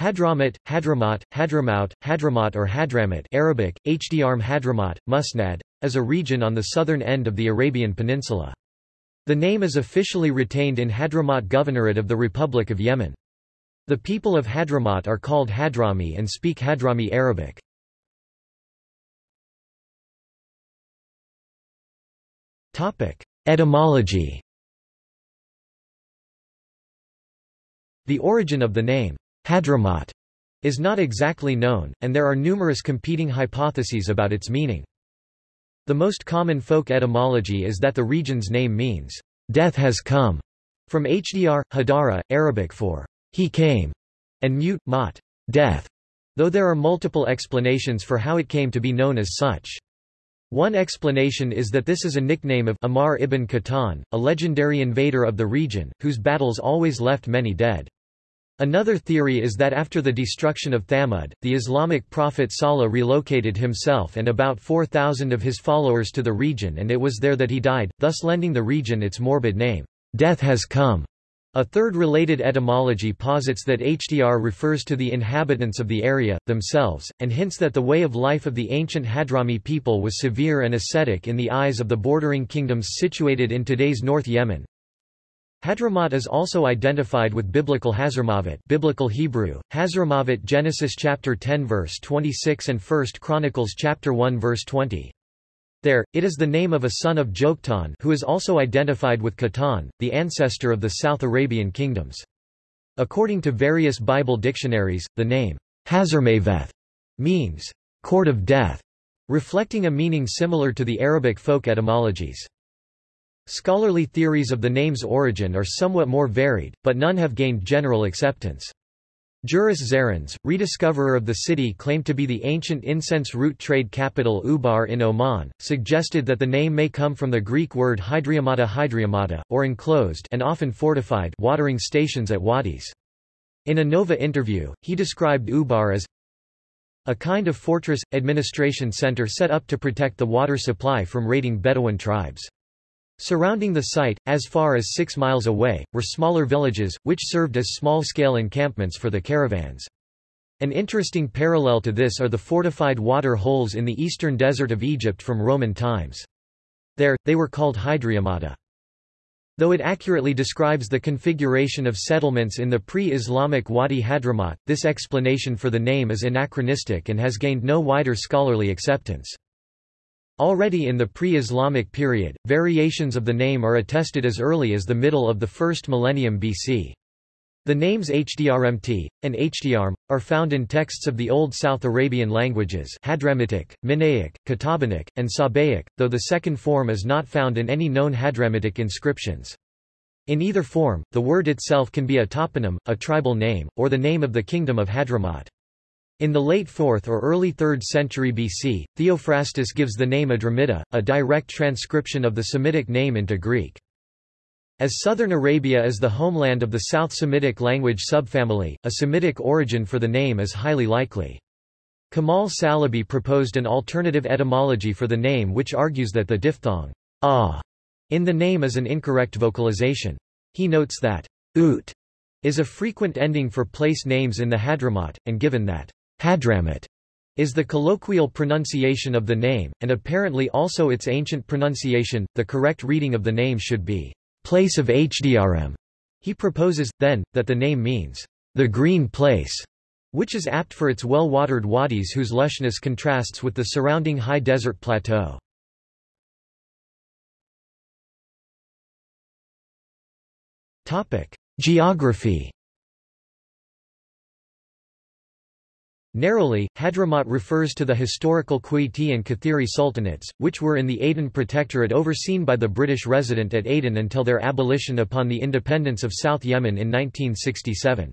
Hadramaut, Hadramaut, Hadramaut, Hadramaut or Hadramut Arabic, Hdrm Hadramaut, Musnad, is a region on the southern end of the Arabian Peninsula. The name is officially retained in Hadramaut Governorate of the Republic of Yemen. The people of Hadramaut are called Hadrami and speak Hadrami Arabic. Etymology The origin of the name Hadramaut is not exactly known, and there are numerous competing hypotheses about its meaning. The most common folk etymology is that the region's name means, death has come, from Hdr, Hadara, Arabic for he came, and mute, mat, death, though there are multiple explanations for how it came to be known as such. One explanation is that this is a nickname of Amar ibn Qahtan, a legendary invader of the region, whose battles always left many dead. Another theory is that after the destruction of Thamud, the Islamic prophet Salih relocated himself and about 4,000 of his followers to the region and it was there that he died, thus lending the region its morbid name, Death Has Come. A third related etymology posits that Hdr refers to the inhabitants of the area, themselves, and hints that the way of life of the ancient Hadrami people was severe and ascetic in the eyes of the bordering kingdoms situated in today's North Yemen, Hadramaut is also identified with biblical Hazarmavet biblical Hebrew, Hazarmavet Genesis chapter 10 verse 26 and 1 Chronicles chapter 1 verse 20. There, it is the name of a son of Joktan who is also identified with Qahtan, the ancestor of the South Arabian kingdoms. According to various Bible dictionaries, the name Hazarmaveth means court of death, reflecting a meaning similar to the Arabic folk etymologies. Scholarly theories of the name's origin are somewhat more varied, but none have gained general acceptance. Juris Zarins, rediscoverer of the city claimed to be the ancient incense route trade capital Ubar in Oman, suggested that the name may come from the Greek word hydreumata hydreumata, or enclosed and often fortified watering stations at wadis. In a Nova interview, he described Ubar as a kind of fortress, administration center set up to protect the water supply from raiding Bedouin tribes. Surrounding the site, as far as six miles away, were smaller villages, which served as small-scale encampments for the caravans. An interesting parallel to this are the fortified water holes in the eastern desert of Egypt from Roman times. There, they were called hydreumata. Though it accurately describes the configuration of settlements in the pre-Islamic Wadi Hadramaut, this explanation for the name is anachronistic and has gained no wider scholarly acceptance. Already in the pre-Islamic period, variations of the name are attested as early as the middle of the first millennium BC. The names Hdrmt, and Hdrm, are found in texts of the Old South Arabian languages Hadramitic, Minaic, Qatabanic, and Sabaic, though the second form is not found in any known Hadramitic inscriptions. In either form, the word itself can be a toponym, a tribal name, or the name of the kingdom of Hadramaut. In the late 4th or early 3rd century BC, Theophrastus gives the name Adramida, a direct transcription of the Semitic name into Greek. As southern Arabia is the homeland of the South Semitic language subfamily, a Semitic origin for the name is highly likely. Kamal Salibi proposed an alternative etymology for the name which argues that the diphthong ah in the name is an incorrect vocalization. He notes that ut is a frequent ending for place names in the Hadramaut, and given that Hadramut is the colloquial pronunciation of the name, and apparently also its ancient pronunciation. The correct reading of the name should be place of Hdrm. He proposes, then, that the name means the green place, which is apt for its well-watered wadis whose lushness contrasts with the surrounding high desert plateau. Geography Narrowly, Hadramaut refers to the historical Qayti and Kathiri sultanates, which were in the Aden Protectorate overseen by the British resident at Aden until their abolition upon the independence of South Yemen in 1967.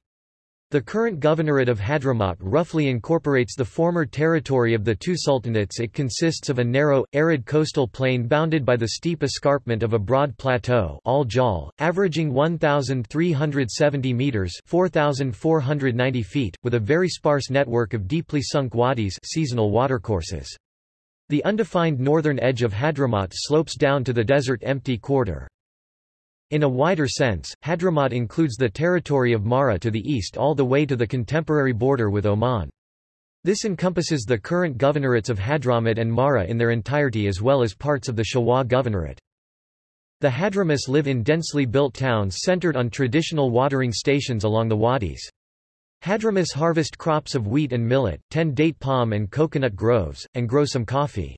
The current governorate of Hadramaut roughly incorporates the former territory of the two sultanates it consists of a narrow, arid coastal plain bounded by the steep escarpment of a broad plateau al averaging 1,370 metres 4,490 feet, with a very sparse network of deeply sunk wadis seasonal watercourses. The undefined northern edge of Hadramaut slopes down to the desert empty quarter. In a wider sense, Hadramaut includes the territory of Mahra to the east all the way to the contemporary border with Oman. This encompasses the current governorates of Hadramut and Mahra in their entirety as well as parts of the Shabwa governorate. The Hadramis live in densely built towns centered on traditional watering stations along the wadis. Hadramis harvest crops of wheat and millet, tend date palm and coconut groves, and grow some coffee.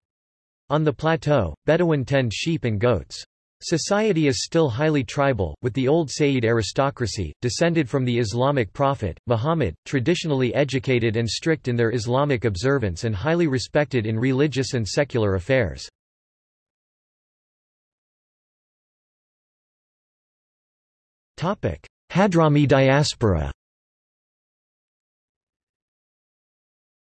On the plateau, Bedouin tend sheep and goats. Society is still highly tribal, with the old Sayyid aristocracy, descended from the Islamic prophet, Muhammad, traditionally educated and strict in their Islamic observance and highly respected in religious and secular affairs. Hadrami diaspora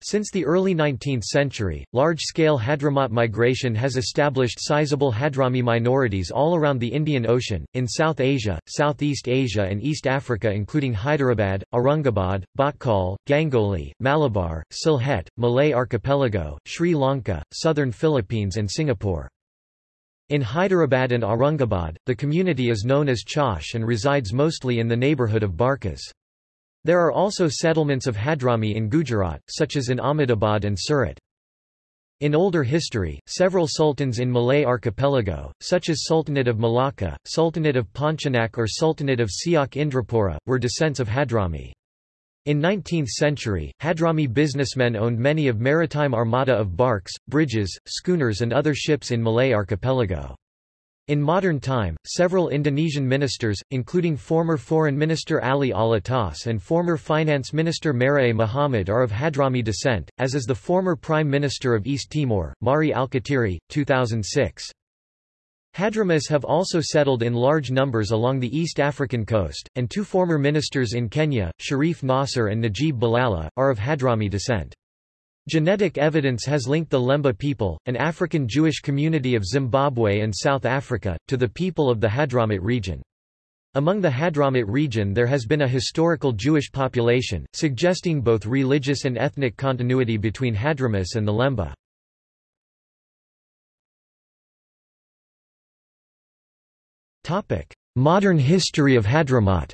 Since the early 19th century, large-scale Hadramaut migration has established sizable Hadrami minorities all around the Indian Ocean, in South Asia, Southeast Asia and East Africa including Hyderabad, Aurangabad, Bhatkal, Gangoli, Malabar, Sylhet, Malay Archipelago, Sri Lanka, southern Philippines and Singapore. In Hyderabad and Aurangabad, the community is known as Chaush and resides mostly in the neighbourhood of Barkas. There are also settlements of Hadrami in Gujarat, such as in Ahmedabad and Surat. In older history, several sultans in Malay archipelago, such as Sultanate of Malacca, Sultanate of Pontianak or Sultanate of Siak Indrapura, were descents of Hadrami. In 19th century, Hadrami businessmen owned many of maritime armada of barks, bridges, schooners and other ships in Malay archipelago. In modern time, several Indonesian ministers, including former Foreign Minister Ali Alatas and former Finance Minister Mar'ie Muhammad are of Hadrami descent, as is the former Prime Minister of East Timor, Mari Alkatiri, 2006. Hadramis have also settled in large numbers along the East African coast, and two former ministers in Kenya, Sharif Nasser and Najib Balala, are of Hadrami descent. Genetic evidence has linked the Lemba people, an African Jewish community of Zimbabwe and South Africa, to the people of the Hadramut region. Among the Hadramut region there has been a historical Jewish population, suggesting both religious and ethnic continuity between Hadramis and the Lemba. Modern history of Hadramaut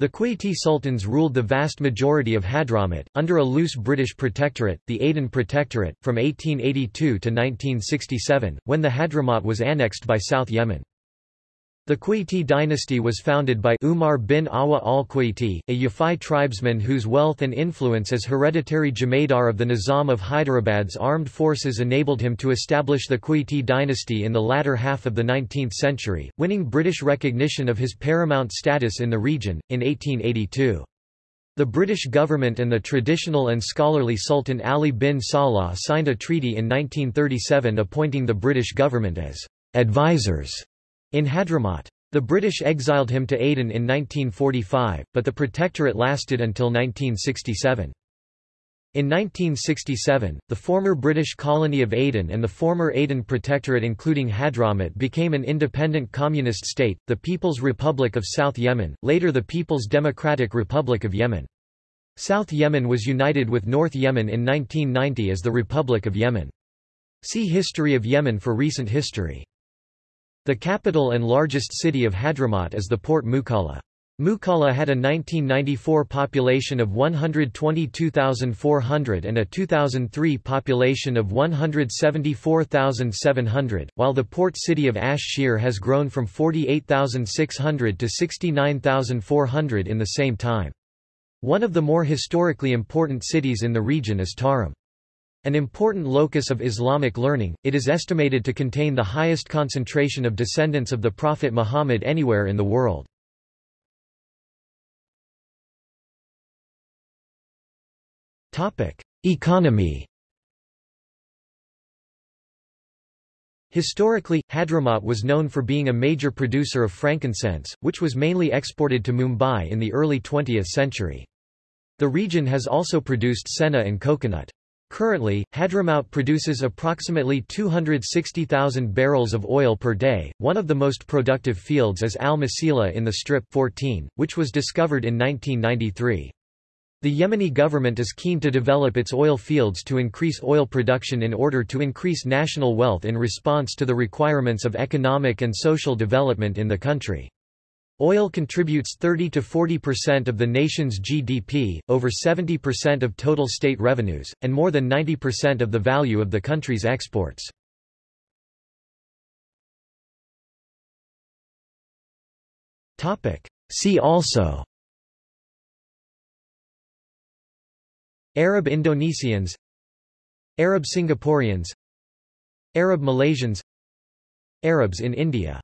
The Quayti sultans ruled the vast majority of Hadramut, under a loose British protectorate, the Aden Protectorate, from 1882 to 1967, when the Hadramaut was annexed by South Yemen. The Quayti dynasty was founded by Umar bin Awa al-Quayti, a Yafai tribesman whose wealth and influence as hereditary Jemadar of the Nizam of Hyderabad's armed forces enabled him to establish the Quayti dynasty in the latter half of the 19th century, winning British recognition of his paramount status in the region, in 1882. The British government and the traditional and scholarly Sultan Ali bin Salah signed a treaty in 1937 appointing the British government as advisors in Hadramaut. The British exiled him to Aden in 1945, but the protectorate lasted until 1967. In 1967, the former British colony of Aden and the former Aden Protectorate including Hadramut became an independent communist state, the People's Republic of South Yemen, later the People's Democratic Republic of Yemen. South Yemen was united with North Yemen in 1990 as the Republic of Yemen. See History of Yemen for recent history. The capital and largest city of Hadramaut is the port Mukalla. Mukalla had a 1994 population of 122,400 and a 2003 population of 174,700, while the port city of Ash Shihr has grown from 48,600 to 69,400 in the same time. One of the more historically important cities in the region is Tarim. An important locus of Islamic learning, it is estimated to contain the highest concentration of descendants of the Prophet Muhammad anywhere in the world. Economy Historically, Hadramaut was known for being a major producer of frankincense, which was mainly exported to Mumbai in the early 20th century. The region has also produced senna and coconut. Currently, Hadramaut produces approximately 260,000 barrels of oil per day. One of the most productive fields is Al Masila in the Strip 14, which was discovered in 1993. The Yemeni government is keen to develop its oil fields to increase oil production in order to increase national wealth in response to the requirements of economic and social development in the country. Oil contributes 30 to 40% of the nation's GDP, over 70% of total state revenues, and more than 90% of the value of the country's exports. See also. Arab Indonesians. Arab Singaporeans. Arab Malaysians. Arabs in India